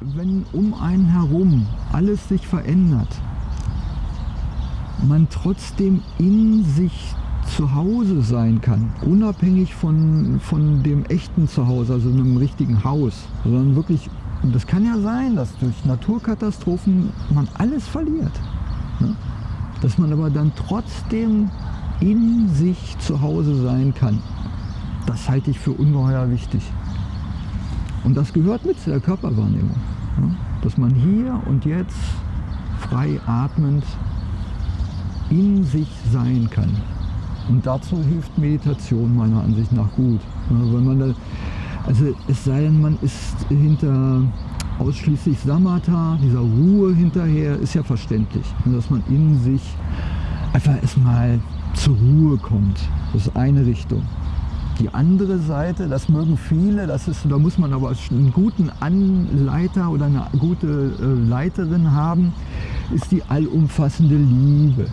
wenn um einen herum alles sich verändert, man trotzdem in sich zu Hause sein kann, unabhängig von, von dem echten Zuhause, also einem richtigen Haus, sondern wirklich, und das kann ja sein, dass durch Naturkatastrophen man alles verliert. Ne? Dass man aber dann trotzdem in sich zu Hause sein kann. Das halte ich für ungeheuer wichtig. Und das gehört mit zu der Körperwahrnehmung. Ne? Dass man hier und jetzt frei atmend in sich sein kann. Und dazu hilft Meditation meiner Ansicht nach gut. Wenn man da, also es sei denn, man ist hinter ausschließlich Samatha, dieser Ruhe hinterher, ist ja verständlich. Dass man in sich einfach erstmal zur Ruhe kommt. Das ist eine Richtung. Die andere Seite, das mögen viele, das ist, da muss man aber einen guten Anleiter oder eine gute äh, Leiterin haben, ist die allumfassende Liebe.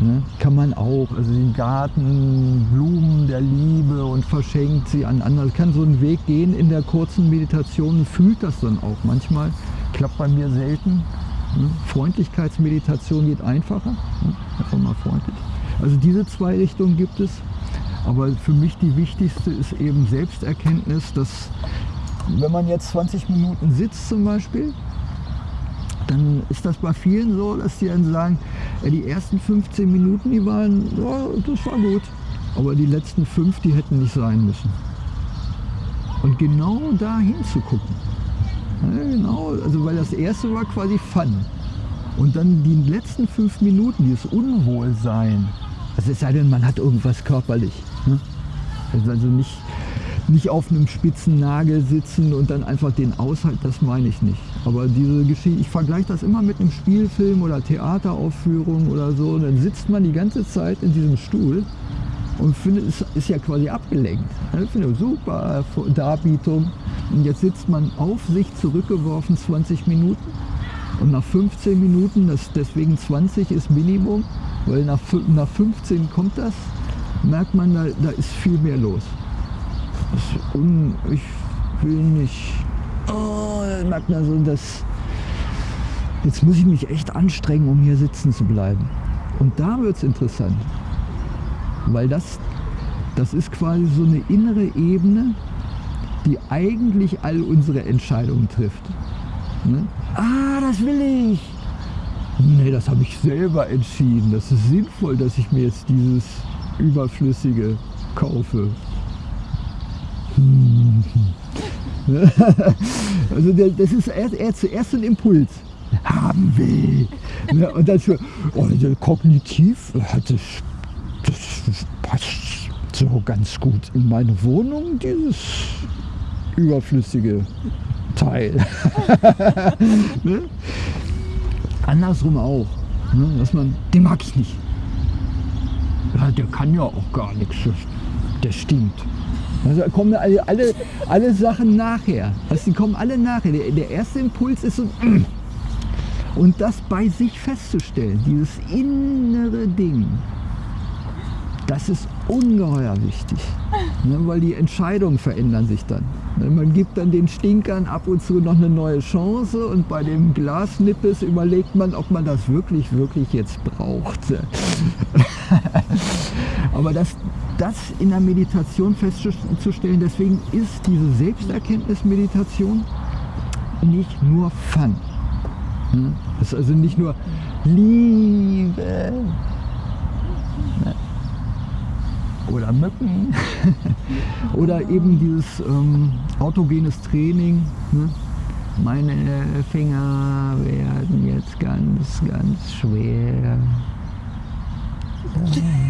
Ne? Kann man auch, also den Garten, Blumen der Liebe und verschenkt sie an andere. Kann so einen Weg gehen in der kurzen Meditation fühlt das dann auch. Manchmal klappt bei mir selten. Ne? Freundlichkeitsmeditation geht einfacher. Ne? Einfach mal freundlich. Also diese zwei Richtungen gibt es. Aber für mich die wichtigste ist eben Selbsterkenntnis, dass wenn man jetzt 20 Minuten sitzt zum Beispiel, dann ist das bei vielen so, dass die dann sagen, die ersten 15 Minuten, die waren, ja, das war gut. Aber die letzten fünf, die hätten nicht sein müssen. Und genau da hinzugucken. Genau, also weil das erste war quasi Fun. Und dann die letzten fünf Minuten, dieses Unwohlsein. Also es sei denn, man hat irgendwas körperlich. Ne? Also nicht, nicht auf einem spitzen Nagel sitzen und dann einfach den aushalten, das meine ich nicht. Aber diese Geschichte, ich vergleiche das immer mit einem Spielfilm oder Theateraufführung oder so. Dann sitzt man die ganze Zeit in diesem Stuhl und findet, es ist ja quasi abgelenkt. Ich finde super Darbietung. Und jetzt sitzt man auf sich zurückgeworfen 20 Minuten und nach 15 Minuten, das, deswegen 20 ist Minimum, weil nach, nach 15 kommt das, merkt man, da, da ist viel mehr los. Un, ich will nicht oh, merkt man so, dass jetzt muss ich mich echt anstrengen, um hier sitzen zu bleiben. Und da wird es interessant, weil das, das ist quasi so eine innere Ebene, die eigentlich all unsere Entscheidungen trifft. Ne? Ah, das will ich! Nee, das habe ich selber entschieden. Das ist sinnvoll, dass ich mir jetzt dieses Überflüssige kaufe. Hm. also das ist erst zuerst ein Impuls. Haben will. Und dann für, oh, kognitiv das, das passt so ganz gut in meine Wohnung, dieses überflüssige Teil. ne? Andersrum auch. Ne? Dass man, den mag ich nicht. Ja, der kann ja auch gar nichts. Der stinkt. Also kommen alle, alle, alle Sachen nachher. Also die kommen alle nachher. Der, der erste Impuls ist so, und das bei sich festzustellen, dieses innere Ding, das ist ungeheuer wichtig, ne, weil die Entscheidungen verändern sich dann. Ne, man gibt dann den Stinkern ab und zu noch eine neue Chance und bei dem Glasnippes überlegt man, ob man das wirklich, wirklich jetzt braucht. Aber das, das in der Meditation festzustellen, deswegen ist diese Selbsterkenntnis-Meditation nicht nur Fun. Hm? Das ist also nicht nur Liebe ne? Oder Mücken oder eben dieses ähm, autogenes Training. Ne? Meine Finger werden jetzt ganz, ganz schwer.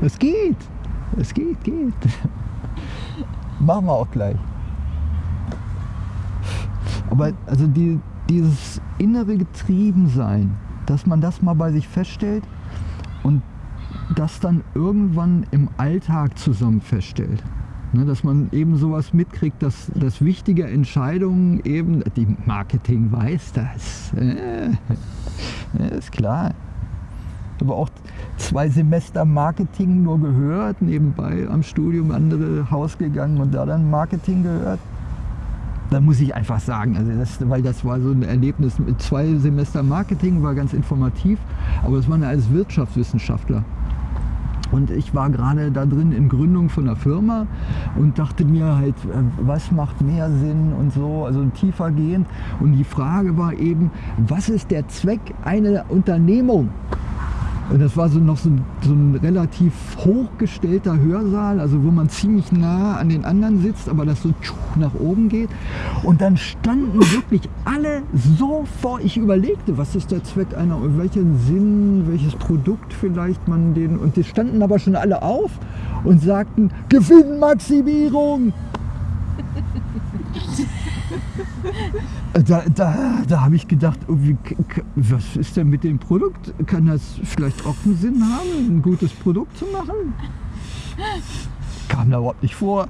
Es geht. Es geht, geht. Machen wir auch gleich. Aber also die, dieses innere Getriebensein, dass man das mal bei sich feststellt und das dann irgendwann im Alltag zusammen feststellt. Ne, dass man eben sowas mitkriegt, dass, dass wichtige Entscheidungen eben, die Marketing weiß das, äh, ist klar. Aber auch zwei Semester Marketing nur gehört, nebenbei am Studium andere Haus gegangen und da dann Marketing gehört. Da muss ich einfach sagen, also das, weil das war so ein Erlebnis zwei Semester Marketing, war ganz informativ, aber es waren alles Wirtschaftswissenschaftler. Und ich war gerade da drin in Gründung von einer Firma und dachte mir halt, äh, was macht mehr Sinn und so, also tiefer gehend. Und die Frage war eben, was ist der Zweck einer Unternehmung? Und das war so noch so ein, so ein, relativ hochgestellter Hörsaal, also wo man ziemlich nah an den anderen sitzt, aber das so nach oben geht. Und dann standen wirklich alle so vor. Ich überlegte, was ist der Zweck einer, welchen Sinn, welches Produkt vielleicht man den. Und die standen aber schon alle auf und sagten Gewinnmaximierung. Da, da, da habe ich gedacht, oh, was ist denn mit dem Produkt? Kann das vielleicht auch einen Sinn haben, ein gutes Produkt zu machen? Kam da überhaupt nicht vor.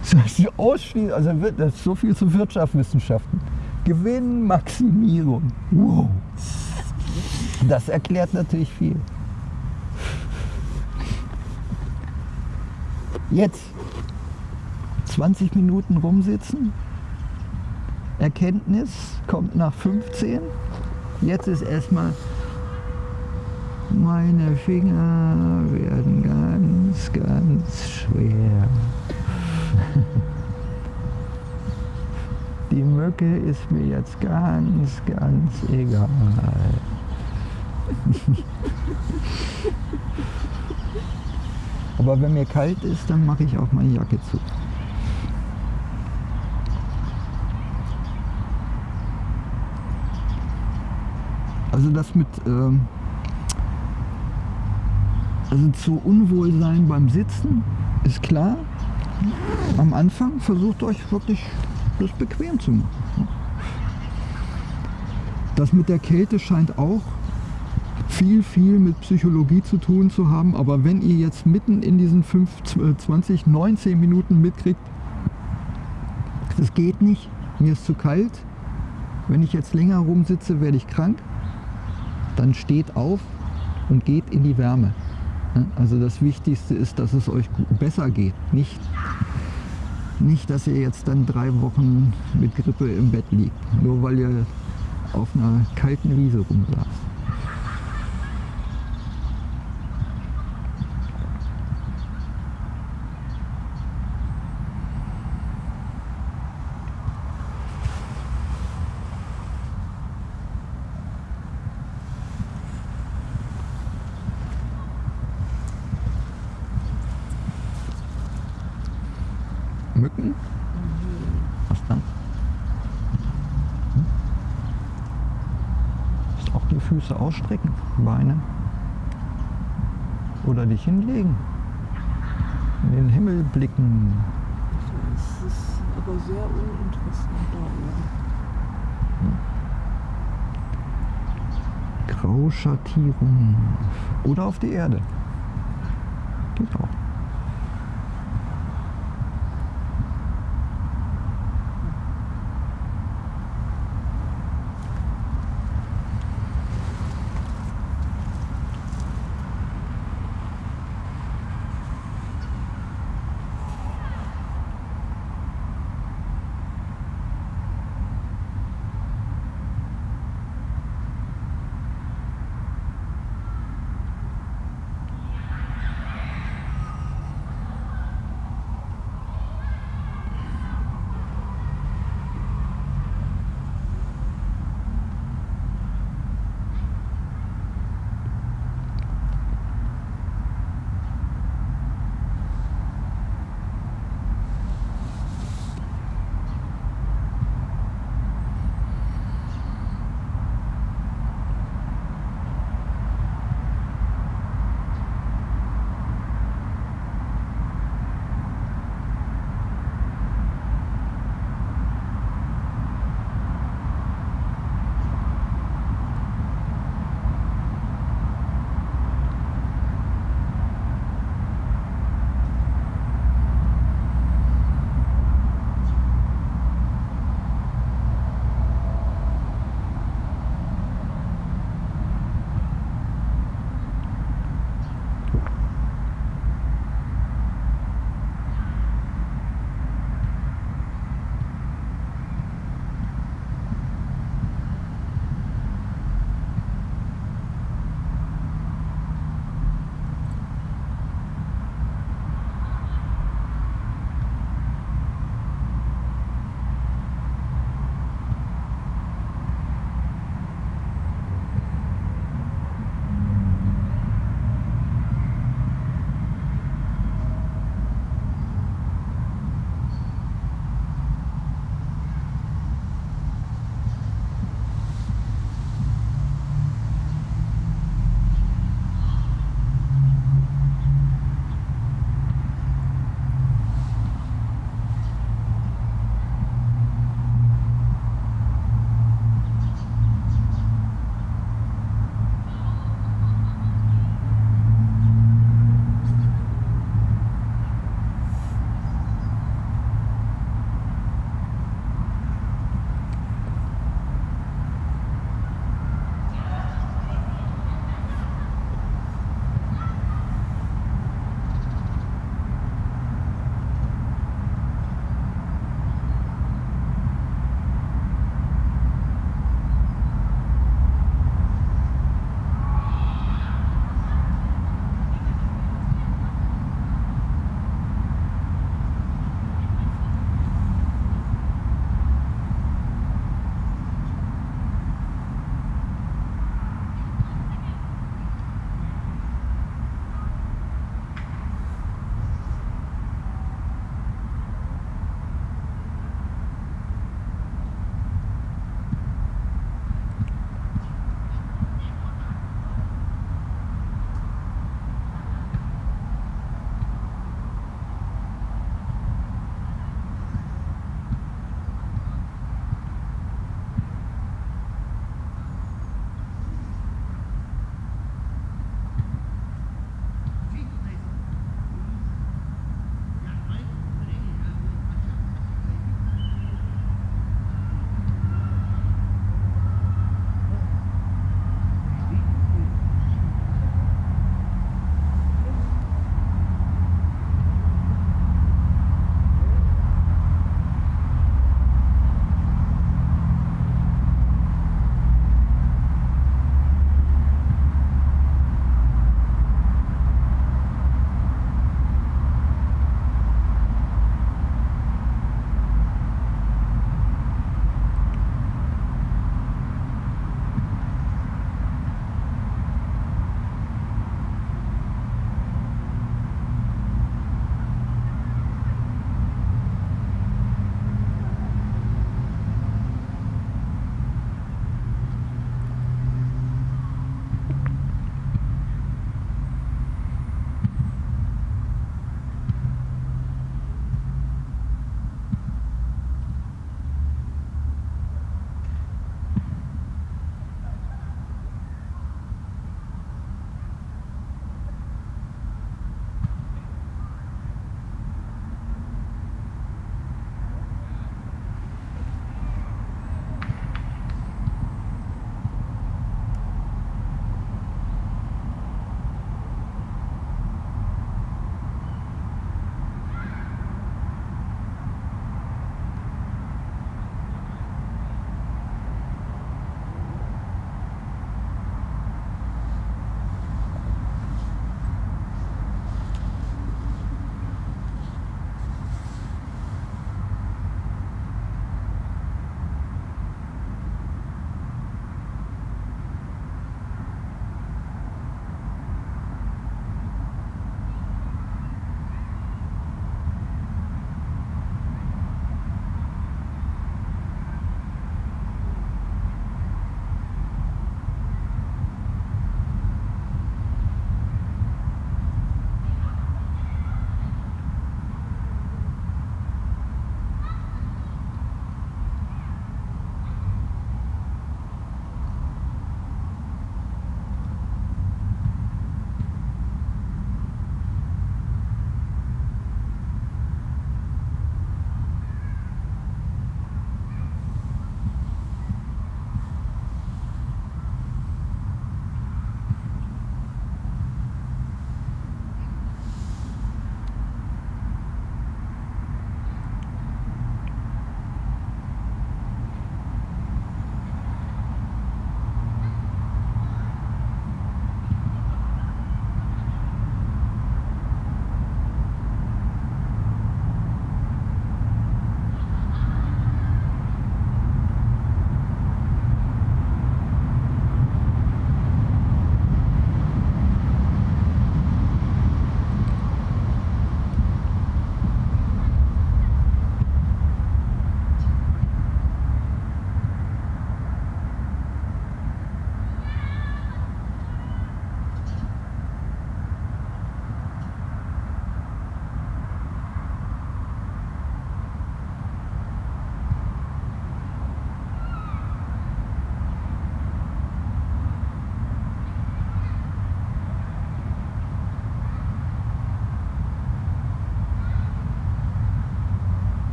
Das ausschließlich, also das ist so viel zu Wirtschaftswissenschaften. Gewinnmaximierung. Wow. Das erklärt natürlich viel. Jetzt 20 Minuten rumsitzen, Erkenntnis kommt nach 15. Jetzt ist erstmal, meine Finger werden ganz, ganz schwer. Die Mücke ist mir jetzt ganz, ganz egal. Aber wenn mir kalt ist, dann mache ich auch meine Jacke zu. Also das mit ähm, also zu Unwohlsein beim Sitzen ist klar. Am Anfang versucht euch wirklich das bequem zu machen. Das mit der Kälte scheint auch viel, viel mit Psychologie zu tun zu haben. Aber wenn ihr jetzt mitten in diesen 5, 20, 19 Minuten mitkriegt, das geht nicht, mir ist zu kalt, wenn ich jetzt länger rumsitze, werde ich krank, dann steht auf und geht in die Wärme. Also das Wichtigste ist, dass es euch besser geht. Nicht, nicht, dass ihr jetzt dann drei Wochen mit Grippe im Bett liegt, nur weil ihr auf einer kalten Wiese rumsaßt. Mücken? Was dann? Hm? Auch die Füße ausstrecken, Beine. Oder dich hinlegen. In den Himmel blicken. Das ist aber sehr uninteressant da oben. Grauschattierung. Oder auf die Erde. Geht auch.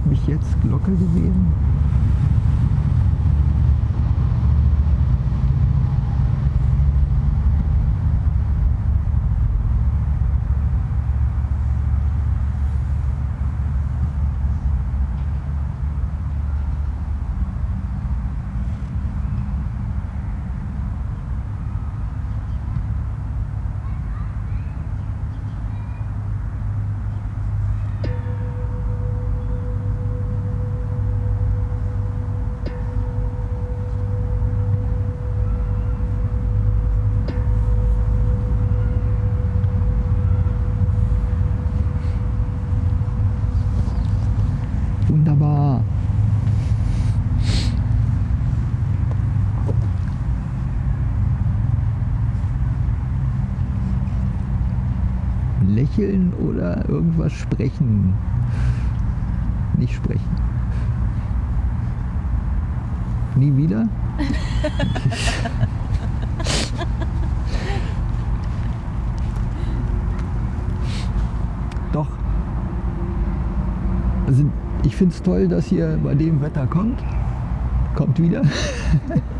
Ich mich jetzt Glocke gewesen? Wunderbar. Lächeln oder irgendwas sprechen? Nicht sprechen. Nie wieder? Doch. Also ich finde es toll, dass ihr bei dem Wetter kommt. Kommt wieder.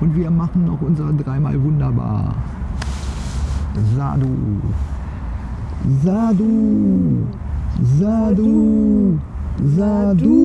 Und wir machen noch unsere dreimal wunderbar. Sadu. Sadu. Sadu. Sadu.